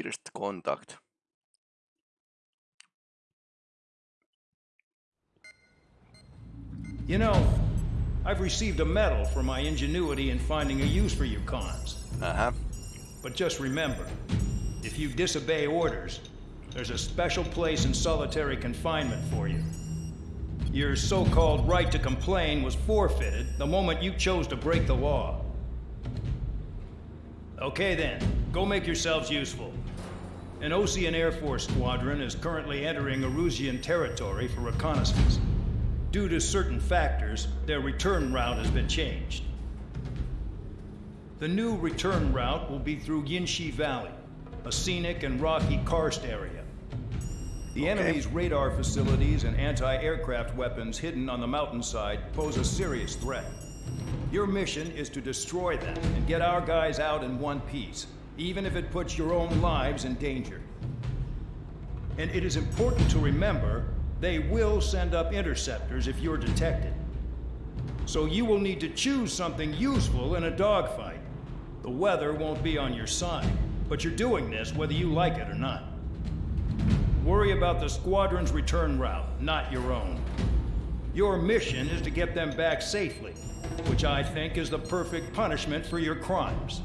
First contact. You know, I've received a medal for my ingenuity in finding a use for you cons. Uh-huh. But just remember, if you disobey orders, there's a special place in solitary confinement for you. Your so-called right to complain was forfeited the moment you chose to break the law. Okay then, go make yourselves useful. An Ocean Air Force squadron is currently entering Erusian territory for reconnaissance. Due to certain factors, their return route has been changed. The new return route will be through Yinshi Valley, a scenic and rocky karst area. The Okay. enemy's radar facilities and anti-aircraft weapons hidden on the mountainside pose a serious threat. Your mission is to destroy them and get our guys out in one piece, even if it puts your own lives in danger. And it is important to remember, they will send up interceptors if you're detected. So you will need to choose something useful in a dogfight. The weather won't be on your side, but you're doing this whether you like it or not. Worry about the squadron's return route, not your own. Your mission is to get them back safely, which I think is the perfect punishment for your crimes.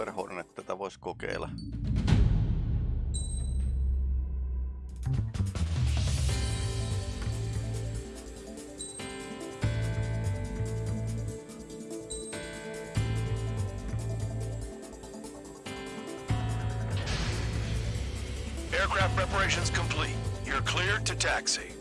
Super Hornet tätä voisi kokeilla. Aircraft preparations complete. You're cleared to taxi.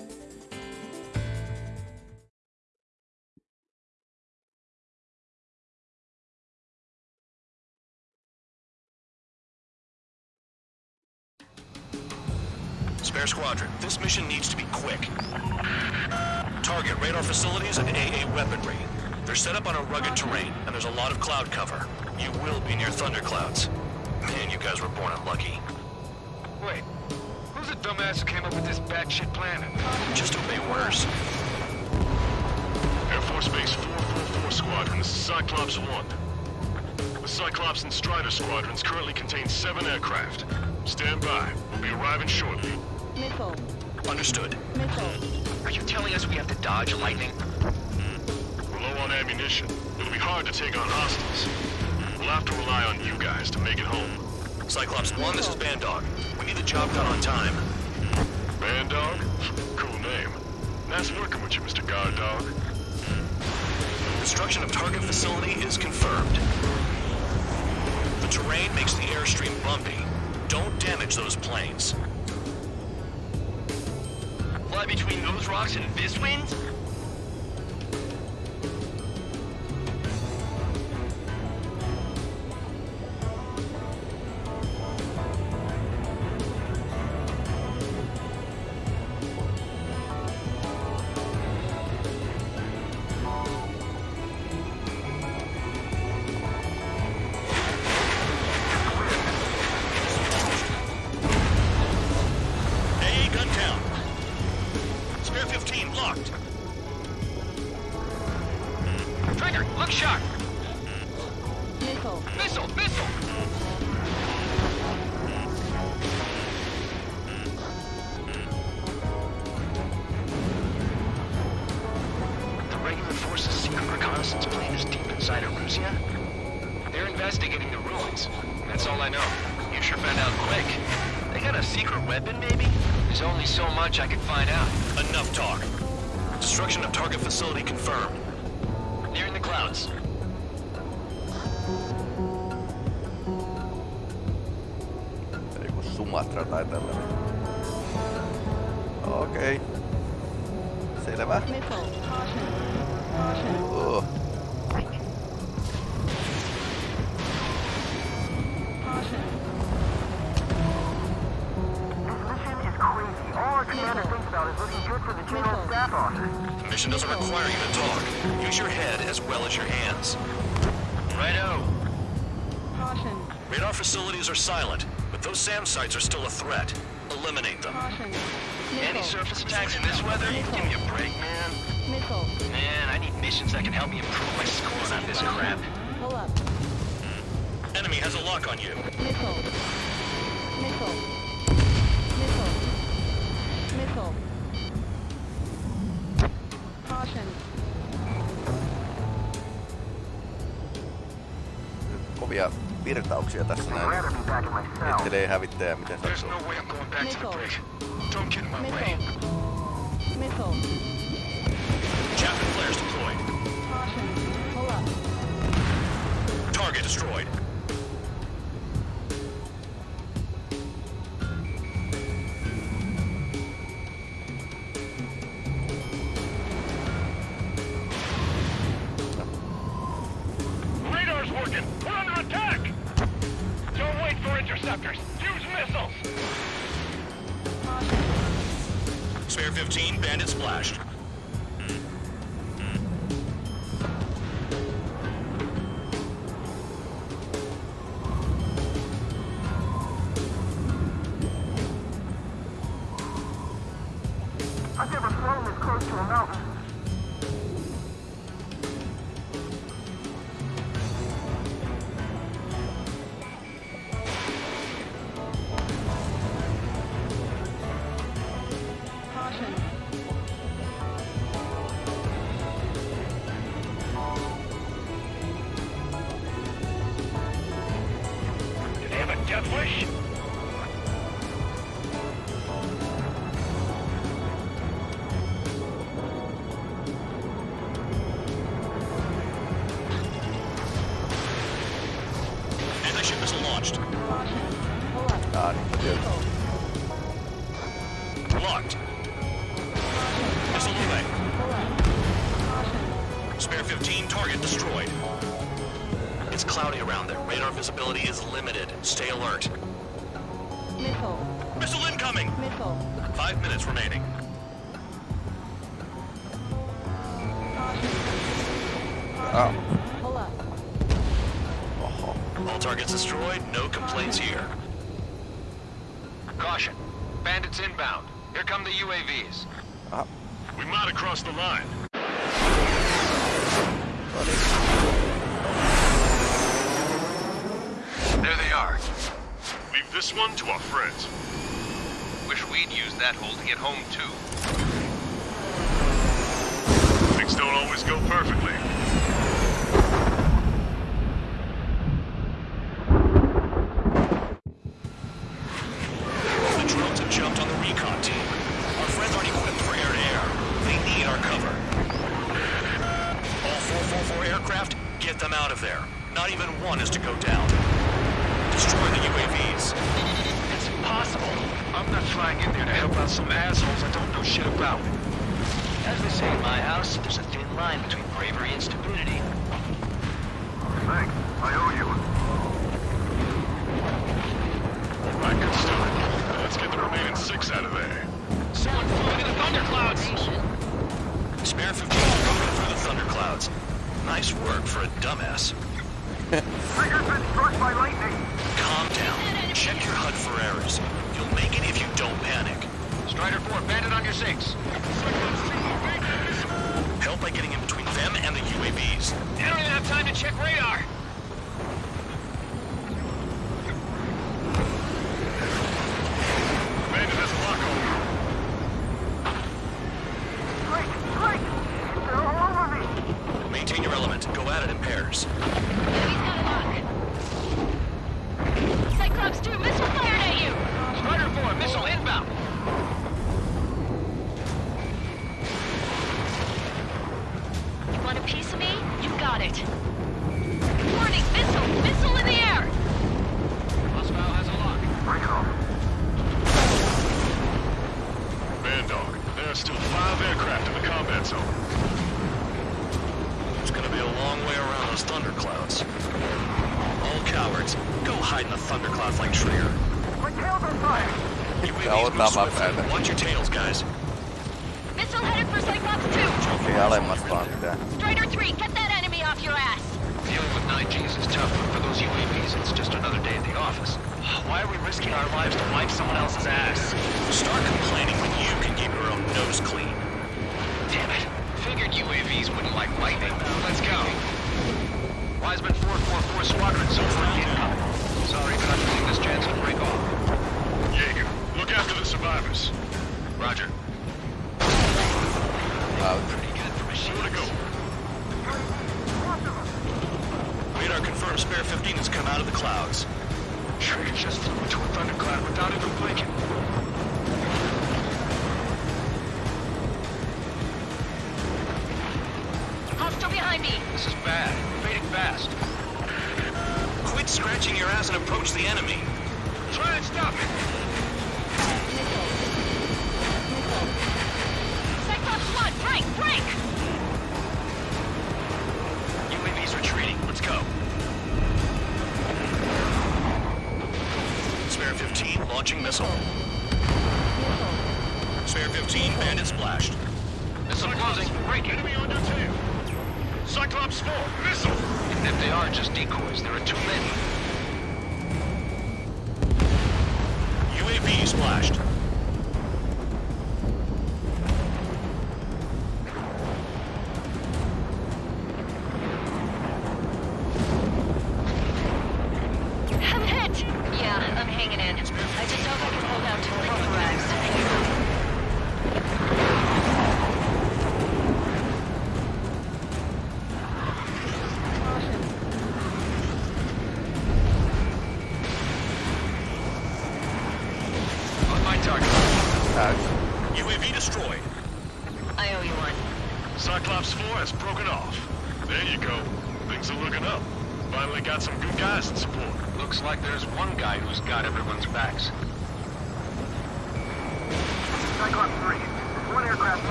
This mission needs to be quick. Target radar facilities and AA weaponry. They're set up on a rugged terrain, and there's a lot of cloud cover. You will be near thunderclouds. Man, you guys were born unlucky. Wait, who's the dumbass who came up with this batshit plan? Just obey orders. Air Force Base 444 Squadron, this is Cyclops 1. The Cyclops and Strider squadrons currently contain seven aircraft. Stand by. We'll be arriving shortly. Missile. Understood. Missile. Are you telling us we have to dodge lightning? Hmm. We're low on ammunition. It'll be hard to take on hostiles. Hmm. We'll have to rely on you guys to make it home. Cyclops 1, this is Bandog. We need the job done on time. Hmm. Bandog? Cool name. Nice working with you, Mr. Guard Dog. Destruction of target facility is confirmed. The terrain makes the airstream bumpy. Don't damage those planes. Fly between those rocks and this wind? Force's reconnaissance plane is deep inside Erusia? They're investigating the ruins. That's all I know. You sure found out quick. They got a secret weapon, maybe? There's only so much I could find out. Enough talk. Destruction of target facility confirmed. Nearing the clouds. Joku Sumatra tai tällainen. Okei. Okay. Selvä. Missile. Mission doesn't require you to talk. Use your head as well as your hands. Righto. Caution. Radar facilities are silent, but those SAM sites are still a threat. Eliminate them. Any surface attacks in this weather? Give me a break, man. Missile. Man, I need missions that can help me improve my score on this crap. Pull up. Hmm. Enemy has a lock on you. Missile. Missile. Missile. Missile. Caution. Kovia virtauksia tässä I'd näin. rather be back in my cell. Heittelee hävittäjä miten There's sattuu. no way I'm going back to the Missile. Don't get in my way. Missile. Chapman flares deployed. Caution. Pull up. Target destroyed. Radar's working! We're under attack! Don't wait for interceptors! Use missiles! Caution. Spare 15, bandit splashed. Aa, niin tietysti. Missile. Locked. Missile away. Pull up. Caution. Spare 15, target destroyed. It's cloudy around there. Radar visibility is limited. Stay alert. Missile. Missile incoming! Missile. Five minutes remaining. Oh. All targets destroyed, no complaints here. Caution. Bandits inbound. Here come the UAVs. Aha. Uh. We might have crossed the line. There they are. Leave this one to our friends. Wish we'd used that hole to get home too. Things don't always go perfectly. The drones have jumped on the recon team. Our friends aren't equipped for air-to-air. They need our cover. All 444 aircraft, get them out of there. Not even one is to go down. Destroy the UAVs. It's impossible. I'm not flying in there to help out some assholes I don't know shit about. As they say in my house, there's a thin line between bravery and stupidity. Thanks. I owe you. Right, good start. Now let's get the remaining six out of there. Someone flew into the thunderclouds! Spare 15 broken through the thunderclouds. Nice work for a dumbass. Trigger's been struck by lightning. Calm down. Check your HUD for errors. You'll make it if you don't panic. Strider 4, bandit on your six. Help by getting in between them and the UAVs. They don't even have time to check radar. Bandit has a lock on you. Drake! Drake! They're all over me! Maintain your element. Go at it in pairs. Cyclops 2, missile fired at you! Strider 4, missile inbound. You want a piece of me? You got it. Warning, missile! Missile in the air! Hostile has a lock. Bring it on. Bandog, there are still five aircraft in the combat zone. It's gonna be a long way around those thunderclouds. All cowards, go hide in the thunderclouds like Trigger. My tail's on fire. UAVs ottaa move vaan swiftly. päätä. Watch your tails, guys. Missile headed for Cyclops 2. Joki alemmas vaan pitää. Strider 3, get that enemy off your ass. Dealing with 9Gs is tough, but for those UAVs, it's just another day at the office. Why are we risking our lives to wipe someone else's ass? Start complaining when you can keep your own nose clean. Damn it. Figured UAVs wouldn't like lightning. Let's go. Wiseman 444 Squadron, zone for incoming. Sorry, but I'm using this chance to break off. Jaeger, after the survivors. Roger. Out. Pretty good for machines. Where to go? Radar confirms Spare 15 has come out of the clouds. Trigger just flew into a thundercloud without even blinking. Hostile behind me. This is bad. Fading fast. Quit scratching your ass and approach the enemy. Try and stop it. 1, break, break. UAV's retreating. Let's go. Spare 15 launching missile. Spare 15 bandit splashed. Missile closing. Breaking. Enemy on your tail. Cyclops 4, missile! If they are just decoys, there are too many. UAV splashed.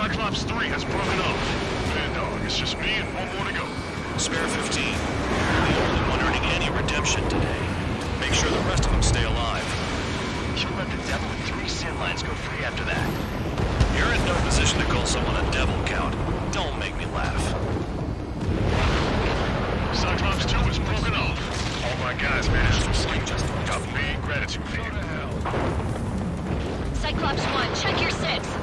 Cyclops 3 has broken off. Bandog, it's just me and one more to go. Spare 15. The only one earning any redemption today. Make sure the rest of them stay alive. You let the devil with three sin lines go free after that. You're in no position to call someone a devil, Count. Don't make me laugh. Cyclops 2 has broken off. All my guys managed to escape. Just got big gratitude for you. Cyclops 1, check your six.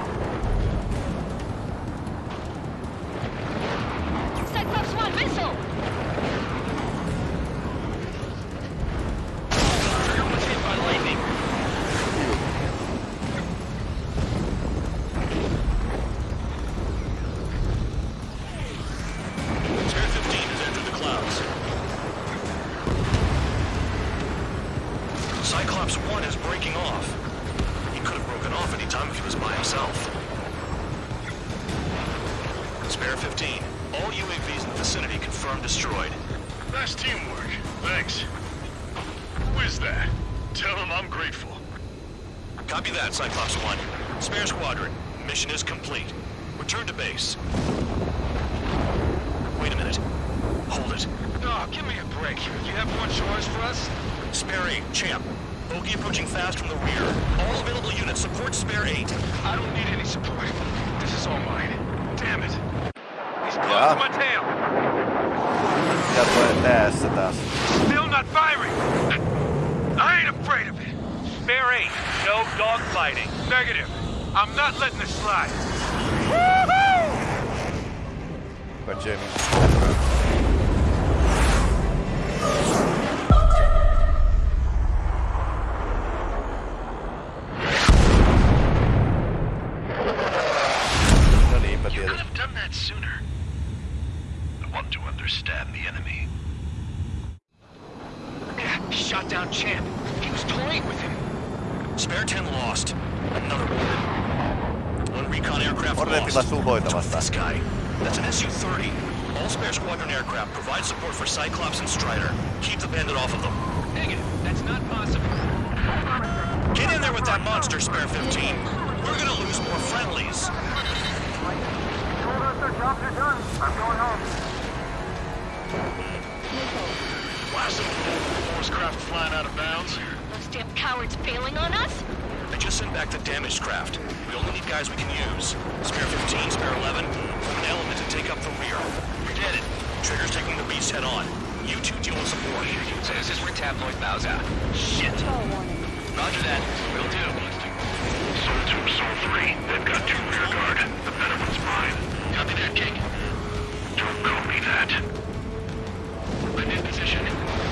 Cyclops 1 is breaking off. He could have broken off any time if he was by himself. Spare 15. All UAVs in the vicinity confirmed destroyed. Nice teamwork. Thanks. Who is that? Tell him I'm grateful. Copy that, Cyclops 1. Spare squadron. Mission is complete. Return to base. Wait a minute. Hold it. Oh, give me a break. You have more chores for us? Spare 8, champ. Bogey approaching fast from the rear. All available units support Spare 8. I don't need any support. This is all mine. Damn it. He's close Yeah. to my tail. Ja tulee tässä taas. Still not firing. I ain't afraid of it. Spare 8. No dogfighting. Negative. I'm not letting this slide. Kwa Jamie. Those damn cowards bailing on us? I just sent back the damaged craft. We only need guys we can use. Spare 15, spare 11, form an element to take up the rear. Forget it. Trigger's taking the beast head on. You two deal with support. So this is where tabloid bows out. Shit. Control warning. Roger that. Will do. Sol 2, Sol 3. They've got two rear guard. The better one's mine. Copy that, King. Don't call me that. I'm in position.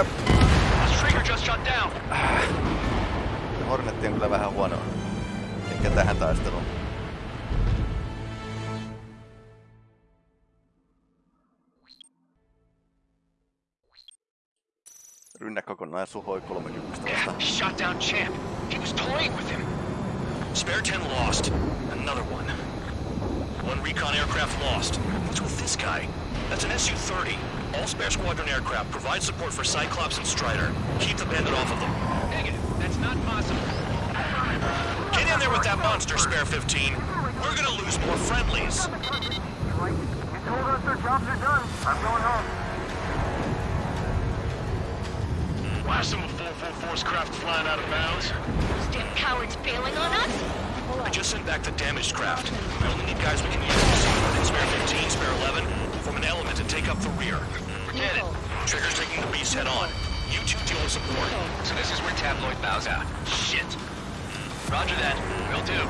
Up. This trigger just shut down. Hornetti on kyllä vähän huono. Ehkä tähän taisteluun. Rynnä kokonaan suhoi 30 vastaan. Shot down Champ. He was toying with him. Spare 10 lost. Another one. One recon aircraft lost. What's with this guy? That's an Su-30. All spare squadron aircraft provide support for Cyclops and Strider. Keep the bandit off of them. Negative. That's not possible. Get in there with that monster, Spare 15. We're gonna lose more friendlies. You told us their jobs are done. I'm going home. Blast them with 4-4 force craft flying out of bounds. Those damn cowards bailing on us? I just sent back the damaged craft. We only need guys we can use. Spare 15, spare 11, form an element to take up the rear. Forget it. Trigger's taking the beast head on. You two deal with support. So this is where tabloid bows out. Shit. Roger that. Will do.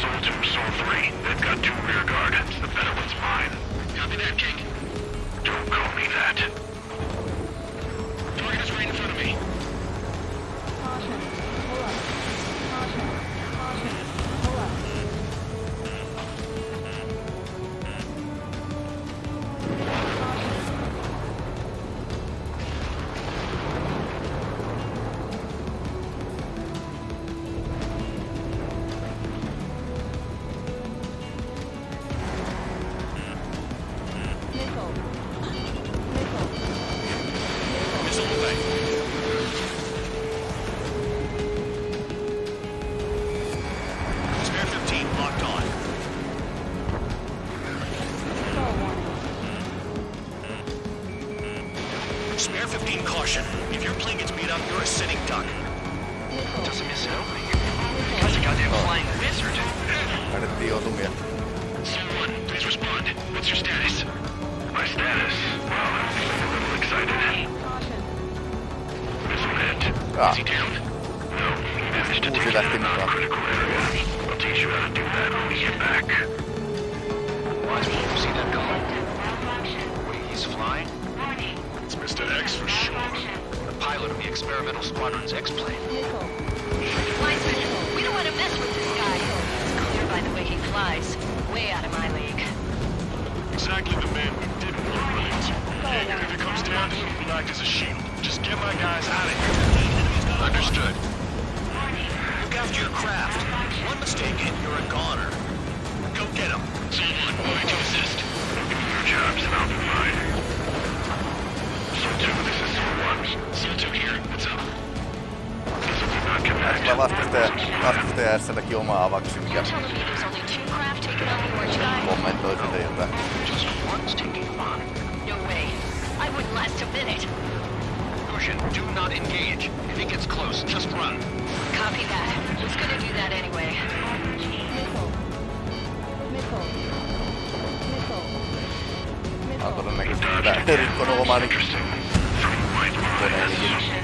Sol 2, Sol 3. They've got two rear guard. The better one's mine. Copy that, King. Don't call me that. Target is right in front of me. Pilot of the experimental squadron's X-plane. Missile. Wiseman, we don't want to mess with this guy. It's clear by the way he flies. Way out of my league. Exactly the man we didn't want to run. Jaeger, if it comes down to it, we'll act as a shield. Just get my guys out of here. Understood. Look after your craft. One mistake and you're a goner. Go get him. Someone, moving to assist. Your job's about mine. Sol 2, this taking on the orange guy? kommentoi sitä jotain. Just one's taking them on. No way. I wouldn't last a minute. Cushion, do not engage. If he gets close, just run. Copy that. Was gonna do that anyway. Missile. Missile. Missile. Mä oon Missile.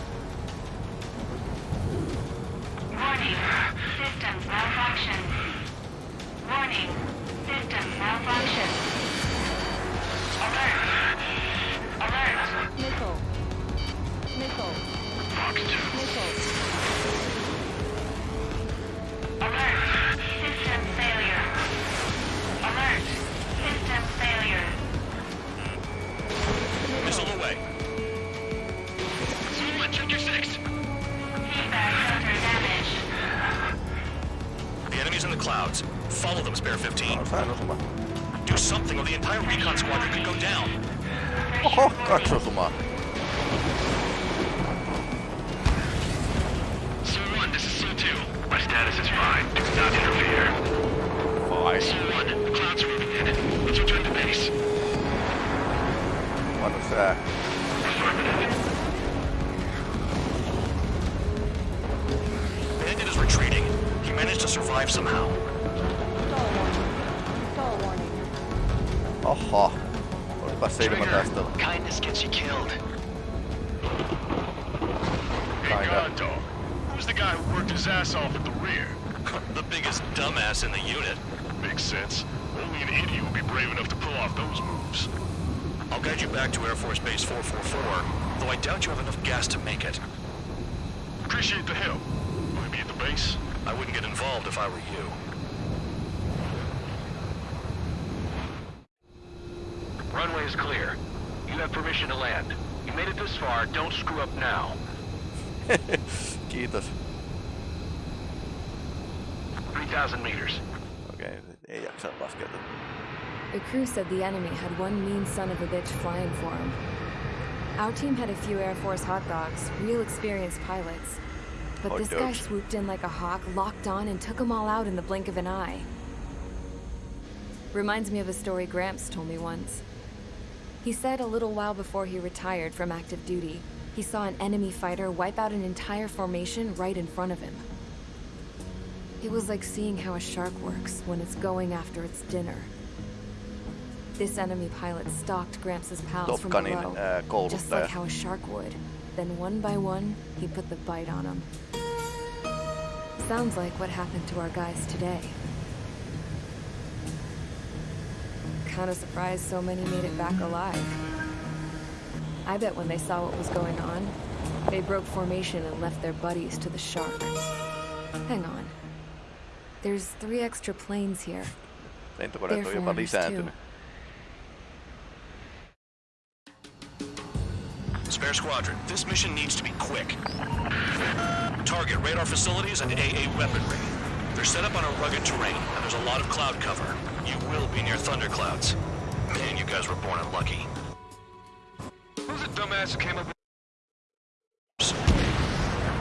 Spare 15. No, sain osuma. Do something or the entire recon squadron could go down. Oho, kaksi osumaa. Hey, Kinda. God Dog. Who's the guy who worked his ass off at the rear? the biggest dumbass in the unit. Makes sense. Only an idiot would be brave enough to pull off those moves. I'll guide you back to Air Force Base 444, though I doubt you have enough gas to make it. Appreciate the help. Will he be at the base? I wouldn't get involved if I were you. Runway is clear. You have permission to land. You made it this far, don't screw up now. Kiitos. 3,000 meters. Okei, ei jaksa laskeutua. The crew said the enemy had one mean son of a bitch flying for him. Our team had a few Air Force hot dogs, real experienced pilots. But Hot this guy swooped in like a hawk, locked on, and took them all out in the blink of an eye. Reminds me of a story Gramps told me once. He said a little while before he retired from active duty, he saw an enemy fighter wipe out an entire formation right in front of him. It was like seeing how a shark works when it's going after its dinner. This enemy pilot stalked Gramps' pals from below, uh, ää, just like how a shark would. Then one by one, he put the bite on them. Sounds like what happened to our guys today. Kinda surprised so many made it back alive. I bet when they saw what was going on, they broke formation and left their buddies to the shark. Hang on. There's three extra planes here. Lentokoneet on jopa foreigners too. lisääntynyt. Spare Squadron, this mission needs to be quick. Target radar facilities and AA weaponry. They're set up on a rugged terrain, and there's a lot of cloud cover. You will be near thunderclouds. Man, you guys were born unlucky. Who's the dumbass who came up with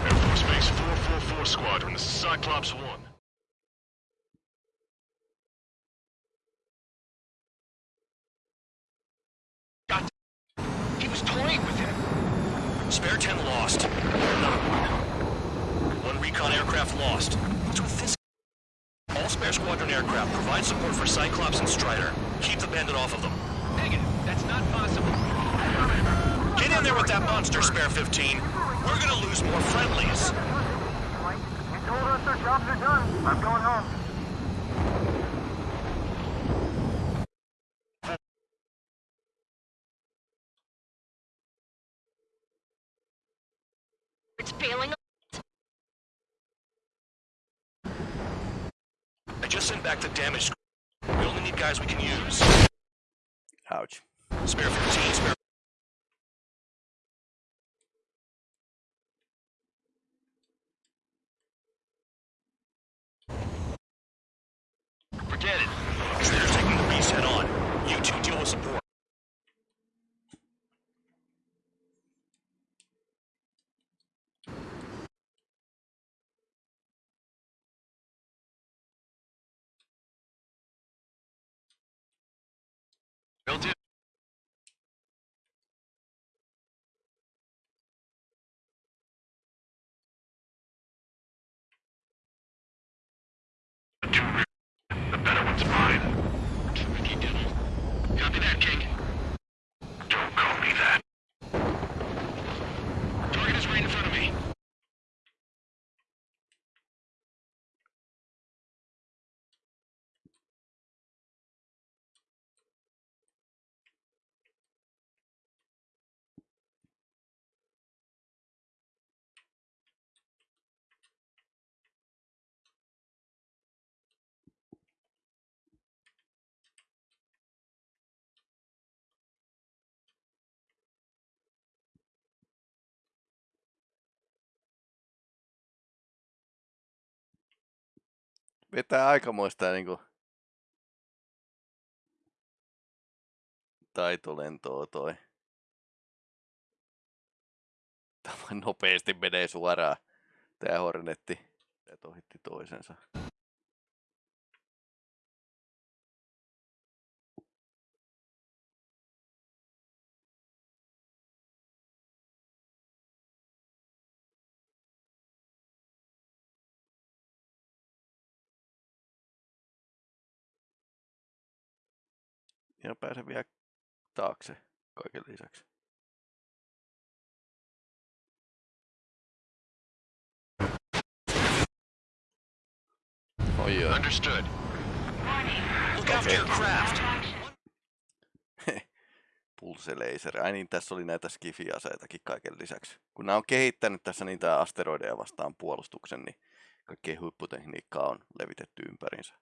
Air Force Base 444 Squadron, this is Cyclops 1. Air Squadron aircraft. Provide support for Cyclops and Strider. Keep the bandit off of them. Negative. That's not possible. Get in there with that monster, Spare 15. We're gonna lose more friendlies. You told us our jobs are done. I'm going home. It's failing. Send back the damage. We only need guys we can use. Ouch. Spare 15, spare... Forget it. Trigger's taking the beast head on. You two deal with support. Will do. The better one's mine. Copy that, King. Vetää aikamoista niinku taitolentoa toi. Tämä nopeasti menee suoraan tää Hornetti. Tää ohitti toisensa. Ja pääsen vielä taakse kaiken lisäksi. Oi joo. Understood. Look after your craft. Pulse laser. Ai niin, tässä oli näitä skifi-aseitakin kaiken lisäksi. Kun nämä on kehittänyt tässä niitä asteroideja vastaan puolustuksen, niin kaikkea huipputekniikkaa on levitetty ympärinsä.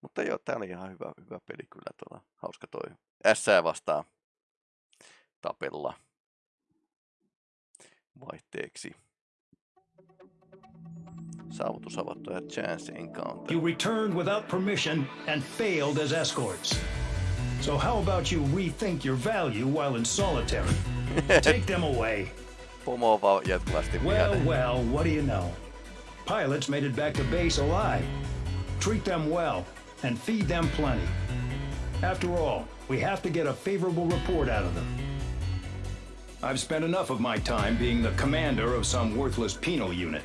Mutta joo, tää oli ihan hyvä, hyvä peli kyllä. Tuolla. Hauska toi S vastaan tapella vaihteeksi. Saavutus avattu ja chance encounter. You returned without permission and failed as escorts. So how about you rethink your value while in solitary? Take them away. Pomo on vaan jatkuvasti Well, well, what do you know? Pilots made it back to base alive. Treat them well and feed them plenty. After all, we have to get a favorable report out of them. I've spent enough of my time being the commander of some worthless penal unit.